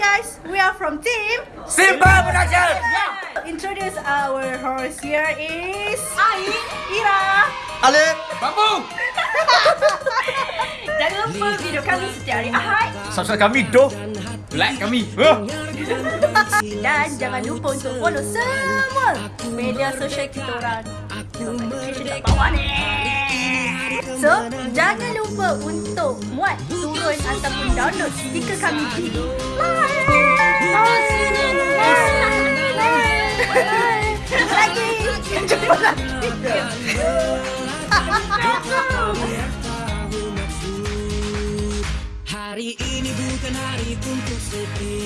guys, we are from team. Simple Production. Introduce our host here is Ain, Ira. Alif. Bambu. Jangan lupa video kami setiap hari Ahad Subscribe kami doh. Like kami. Huh? dan jangan lupa untuk follow semua media sosial kita orang. So, jangan lupa untuk muat, turun ataupun download stiker kami di Lagi Hari ini bukan hari untuk sedih